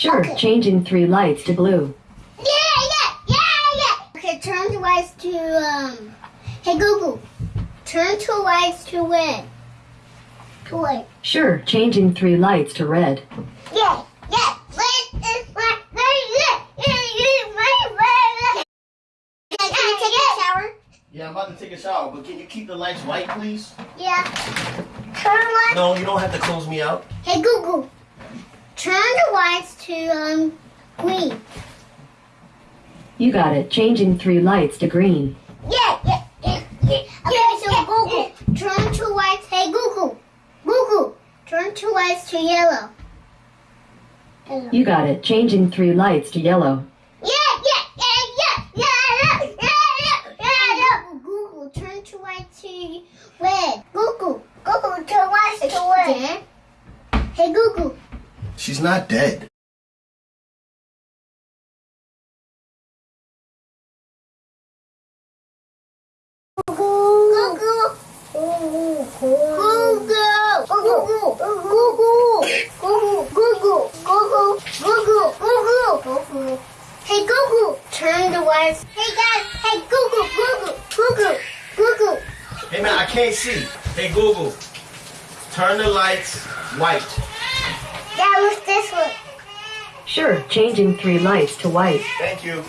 Sure, Okay. changing three lights to blue. Yeah, yeah, yeah, yeah. Okay, turn the lights to um. Hey Google, turn two lights to red. To red. Sure, changing three lights to red. Yeah, yeah. Red is red. Red, red, red, red, red, red. Can you take a shower? Yeah, I'm about to take a shower, but can you keep the lights white, please? Yeah. Turn lights. No, you don't have to close me out. Hey Google, turn the lights to um green. You got it, changing three lights to green. Yeah, yeah, yeah, yeah. Okay, so Google, turn two lights. Hey Google, Google, turn two lights to yellow. Yellow. You got it, changing three lights to yellow. Yeah, yeah, yeah, yeah, yeah, yeah, yeah, yeah, yeah. Google, turn two lights to red. Google, Google, turn lights to red. Hey Google, She's not dead. Hey Google, turn the lights. Hey guys, hey Google, Google, Google, Google. Hey man, I can't see. Hey Google, turn the lights white. That was this one. Sure, changing three lights to white. Thank you.